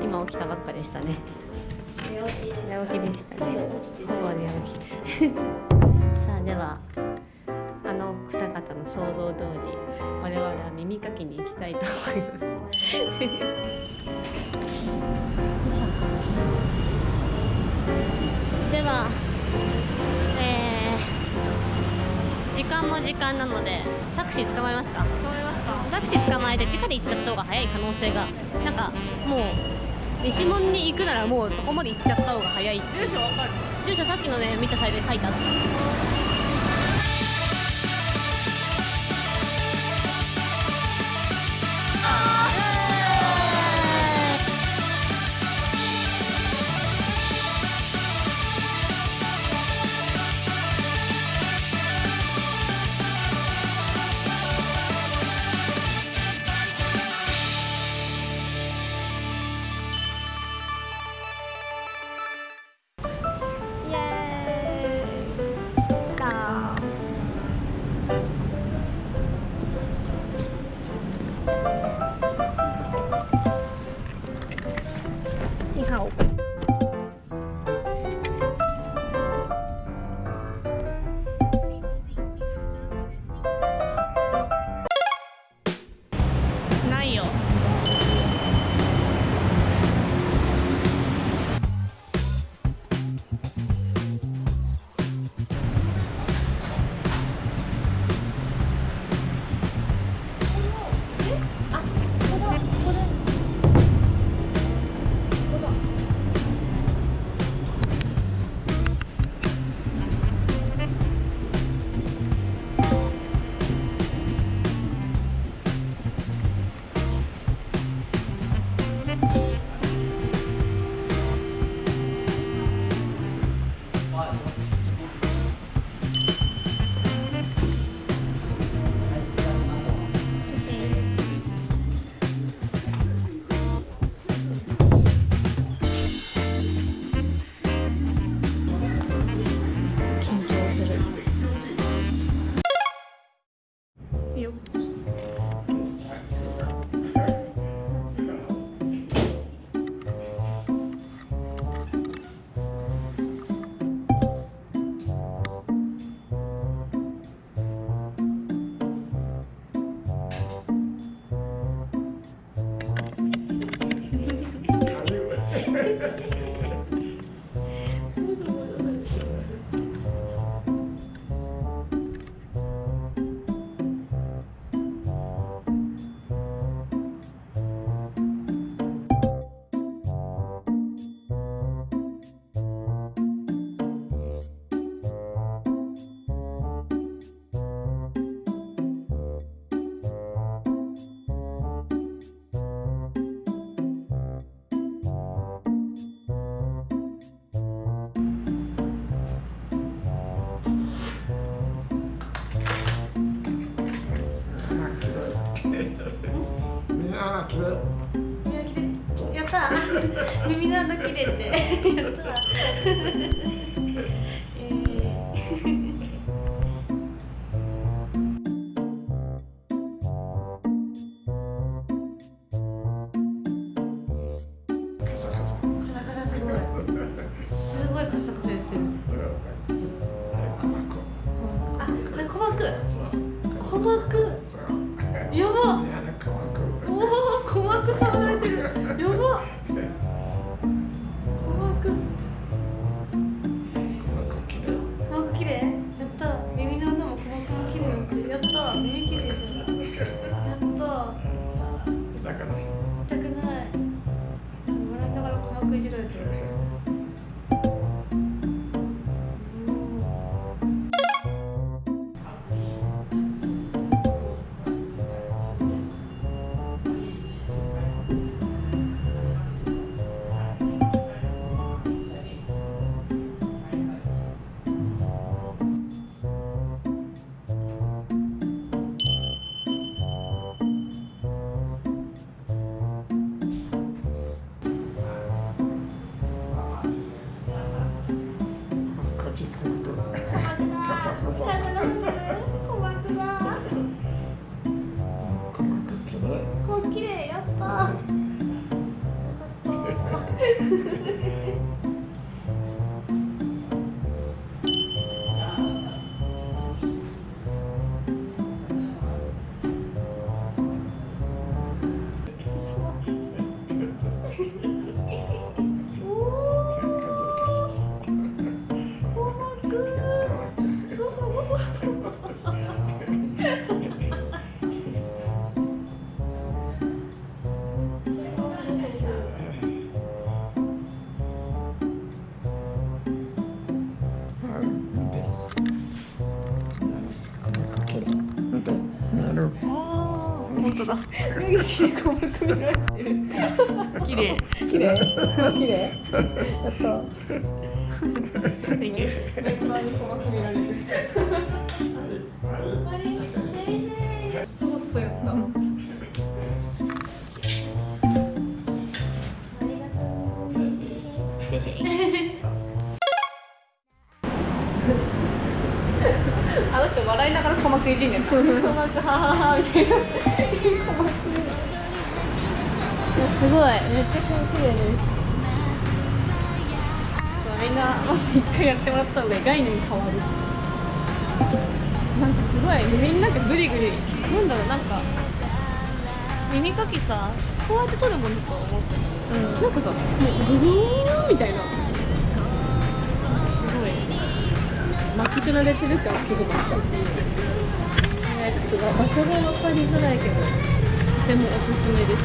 今起きたばっかでしたね。寝起きでしたね。ほぼ寝起き。さあではあの二方の想像通り我々は耳かきに行きたいと思います。ではえー、時間も時間なのでタクシー捕まえますか？タクシー捕まえて地下で行っちゃった方が早い可能性がなんかもう西門に行くならもうそこまで行っちゃった方が早い住所わかる。住所さっきのね見たサイトで書いてあった help. 緊 Amen. やったー。耳の穴切れて。やったー。えーカサカサすごい。すごいカサカサやってる。あこれ鼓膜鼓膜やばおお鼓膜触られてる。やば。鼓膜鼓膜綺麗。やった。耳の穴も鼓膜も綺麗になってやった。耳綺麗じゃん。やった。痛くない。笑いながら鼓膜いじられてるる本当だ。られてる綺麗。綺麗。綺麗。やった。Thank you メンバーにられてるあの人笑いながら鼓膜いじんねんな鼓膜はははみたいなすごい。めっちゃ綺麗ですみんなまず一回やってもらった方が概念変わるなんかすごい。耳になんかグリグリなんだろうなんか耳かきさこうやって取るもんだと思ってた、うん、なんかさもうグリーンみたいな。すごい。巻き取られてる感すごかですが場所が分かりづらいけどとてもおすすめです。